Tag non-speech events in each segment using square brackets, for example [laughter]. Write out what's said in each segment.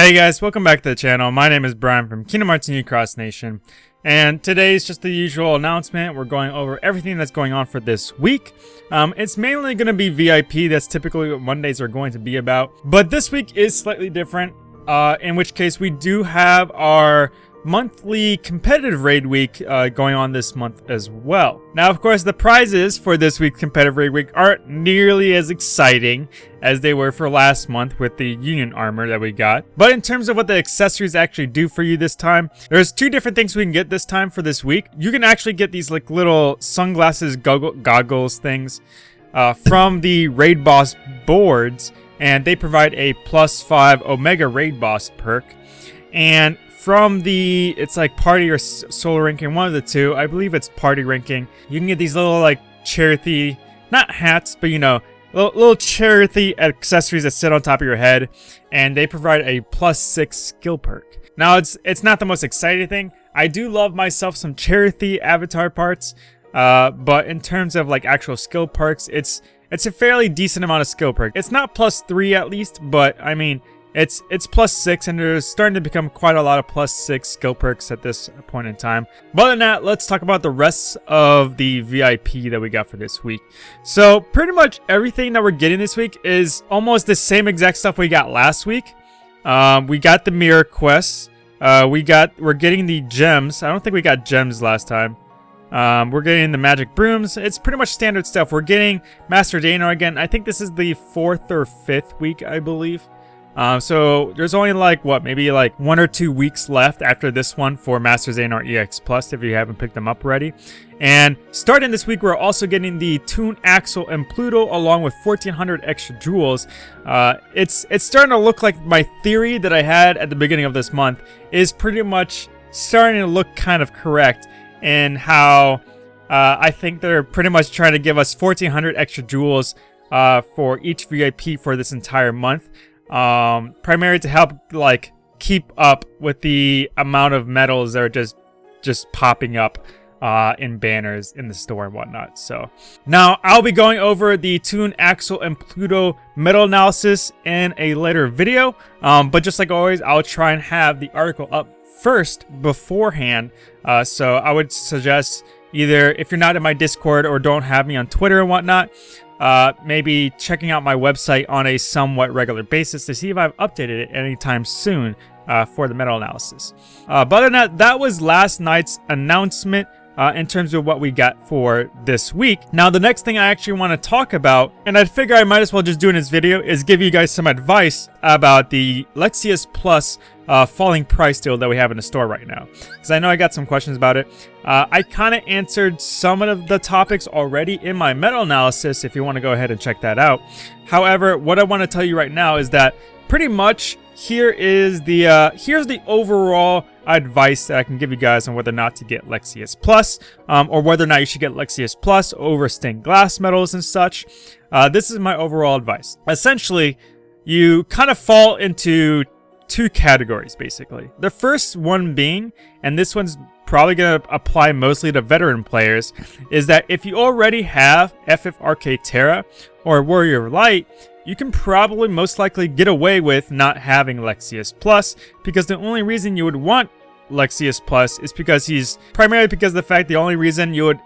Hey guys, welcome back to the channel. My name is Brian from Kingdom Hearts Union Cross Nation. And today is just the usual announcement. We're going over everything that's going on for this week. Um, it's mainly going to be VIP. That's typically what Mondays are going to be about. But this week is slightly different. Uh, in which case we do have our monthly competitive raid week uh, going on this month as well. Now, of course, the prizes for this week's competitive raid week aren't nearly as exciting as they were for last month with the Union armor that we got. But in terms of what the accessories actually do for you this time, there's two different things we can get this time for this week. You can actually get these like little sunglasses goggle goggles things uh, from the raid boss boards and they provide a plus 5 Omega Raid Boss perk. And from the, it's like party or solo ranking, one of the two. I believe it's party ranking. You can get these little like charity, not hats, but you know, little, little charity accessories that sit on top of your head. And they provide a plus six skill perk. Now, it's it's not the most exciting thing. I do love myself some charity avatar parts. Uh, but in terms of like actual skill perks, it's it's a fairly decent amount of skill perk. It's not plus three at least, but I mean, it's it's plus 6 and there's starting to become quite a lot of plus 6 skill perks at this point in time. But other than that, let's talk about the rest of the VIP that we got for this week. So pretty much everything that we're getting this week is almost the same exact stuff we got last week. Um, we got the mirror quests. Uh, we got we're getting the gems. I don't think we got gems last time. Um, we're getting the magic brooms. It's pretty much standard stuff. We're getting Master Xehanort again. I think this is the fourth or fifth week, I believe. Uh, so there's only like, what, maybe like one or two weeks left after this one for Master Xehanort EX Plus if you haven't picked them up already. And starting this week, we're also getting the Toon Axel and Pluto along with 1400 extra jewels. Uh, it's, it's starting to look like my theory that I had at the beginning of this month is pretty much starting to look kind of correct in how uh, I think they're pretty much trying to give us 1400 extra jewels uh, for each VIP for this entire month um, primarily to help like keep up with the amount of medals that are just just popping up uh, in banners in the store and whatnot. So now I'll be going over the Toon, Axel, and Pluto medal analysis in a later video. Um, but just like always, I'll try and have the article up first beforehand. Uh, so I would suggest either if you're not in my Discord or don't have me on Twitter and whatnot, uh, maybe checking out my website on a somewhat regular basis to see if I've updated it anytime soon uh, for the medal analysis. Uh, but that, that was last night's announcement uh, in terms of what we got for this week. Now, the next thing I actually want to talk about, and I figure I might as well just do in this video, is give you guys some advice about the Lexaeus Plus uh, falling price deal that we have in the store right now. Because I know I got some questions about it. Uh, I kind of answered some of the topics already in my medal analysis if you want to go ahead and check that out. However, what I want to tell you right now is that pretty much here is the uh, here's the overall advice that I can give you guys on whether or not to get Lexaeus Plus, um, or whether or not you should get Lexaeus Plus over stained glass medals and such. Uh, this is my overall advice. Essentially, you kind of fall into two categories, basically. The first one being, and this one's probably going to apply mostly to veteran players, is that if you already have FFRK Terra or Warrior Light, you can probably most likely get away with not having Lexaeus Plus, because the only reason you would want Lexaeus Plus is because he's primarily because of the fact the only reason you would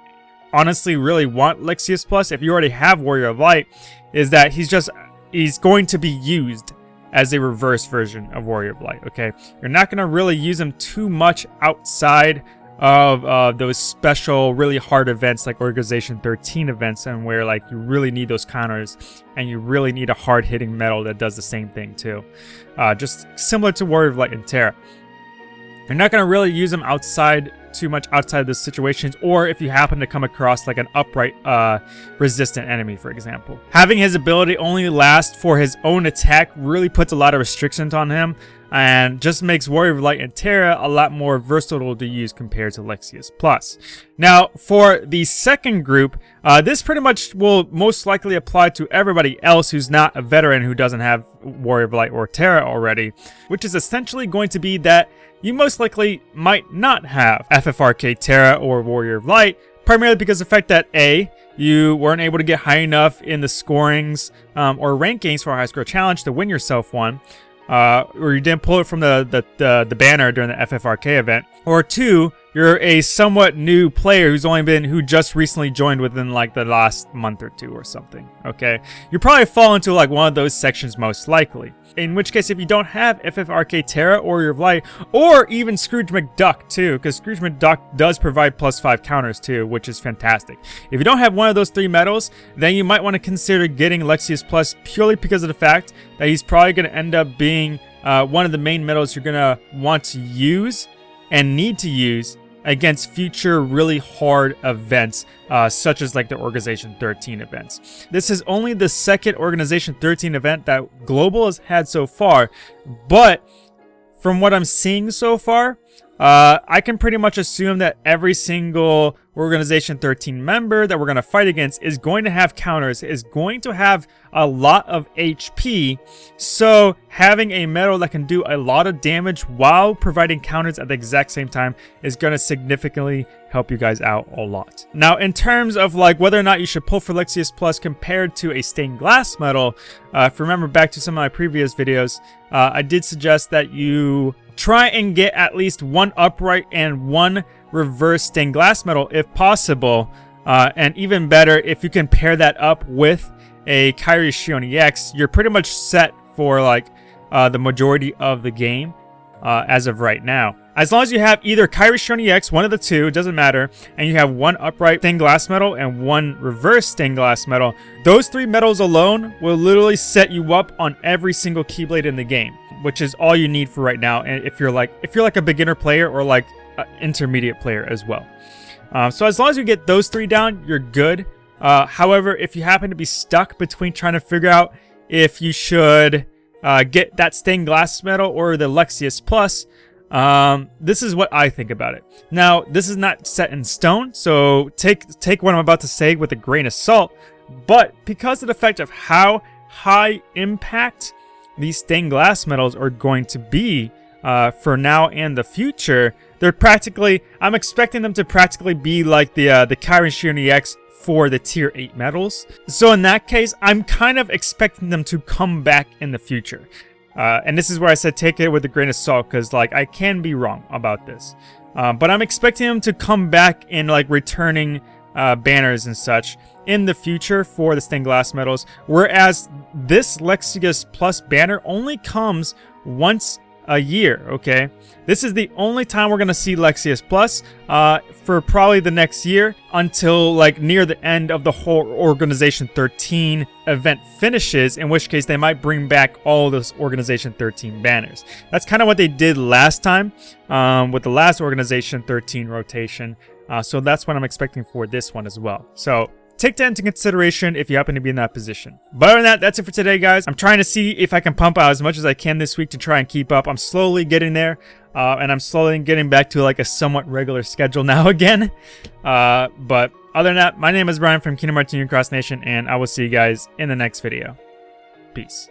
honestly really want Lexaeus Plus if you already have Warrior of Light is that he's just he's going to be used as a reverse version of Warrior of Light, okay? You're not going to really use him too much outside of uh, those special, really hard events like Organization 13 events and where like you really need those counters and you really need a hard-hitting medal that does the same thing too. Uh, just similar to Warrior of Light and Terra. You're not going to really use them outside too much outside of the situations or if you happen to come across like an upright uh, resistant enemy for example. Having his ability only last for his own attack really puts a lot of restrictions on him and just makes Warrior of Light and Terra a lot more versatile to use compared to Lexaeus Plus. Now, for the second group, uh, this pretty much will most likely apply to everybody else who's not a veteran who doesn't have Warrior of Light or Terra already, which is essentially going to be that you most likely might not have FFRK Terra or Warrior of Light, primarily because of the fact that A, you weren't able to get high enough in the scorings um, or rankings for a high score challenge to win yourself one, uh, or you didn't pull it from the, the, the, the banner during the FFRK event, or two, you're a somewhat new player who's only been who just recently joined within like the last month or two or something okay? You probably fall into like one of those sections most likely. In which case if you don't have ffrk terra or your light or even scrooge mcduck too because scrooge mcduck does provide plus five counters too which is fantastic. If you don't have one of those three medals then you might want to consider getting Lexaeus plus purely because of the fact that he's probably going to end up being uh, one of the main medals you're going to want to use and need to use against future really hard events, uh, such as like the Organization 13 events. This is only the second Organization 13 event that Global has had so far, but from what I'm seeing so far, uh, I can pretty much assume that every single Organization 13 member that we're going to fight against is going to have counters, is going to have a lot of HP. So having a medal that can do a lot of damage while providing counters at the exact same time is going to significantly help you guys out a lot. Now, in terms of like whether or not you should pull for Lexaeus Plus compared to a stained glass medal, uh, if you remember back to some of my previous videos, uh, I did suggest that you try and get at least one upright and one reverse stained glass medal if possible. Uh, and even better, if you can pair that up with a Kairi Xion EX, you're pretty much set for like uh, the majority of the game uh, as of right now. As long as you have either Kairi Xion EX, one of the two, doesn't matter, and you have one upright stained glass medal and one reverse stained glass medal, those three medals alone will literally set you up on every single Keyblade in the game which is all you need for right now. And if you're like if you're like a beginner player or like an intermediate player as well. Um, so as long as you get those three down, you're good. Uh, however, if you happen to be stuck between trying to figure out if you should uh, get that stained glass medal or the Lexaeus Plus, um, this is what I think about it. Now, this is not set in stone, so take take what I'm about to say with a grain of salt. But because of the fact of how high impact these stained glass medals are going to be uh, for now and the future. They're practically, I'm expecting them to practically be like the uh, the Kairi Xion EX for the tier 8 medals. So in that case, I'm kind of expecting them to come back in the future. Uh, and this is where I said take it with a grain of salt because like I can be wrong about this. Uh, but I'm expecting them to come back in like returning uh, banners and such in the future for the stained glass medals, whereas this Lexaeus Plus banner only comes once a year, okay? This is the only time we're going to see Lexaeus Plus uh, for probably the next year until like near the end of the whole Organization 13 event finishes, in which case they might bring back all those Organization 13 banners. That's kind of what they did last time um, with the last Organization 13 rotation. Uh, so that's what I'm expecting for this one as well. So take that into consideration if you happen to be in that position. But other than that, that's it for today, guys. I'm trying to see if I can pump out as much as I can this week to try and keep up. I'm slowly getting there, uh, and I'm slowly getting back to like a somewhat regular schedule [laughs] now again. Uh, but other than that, my name is Brian from Kingdom Hearts Union Cross Nation, and I will see you guys in the next video. Peace.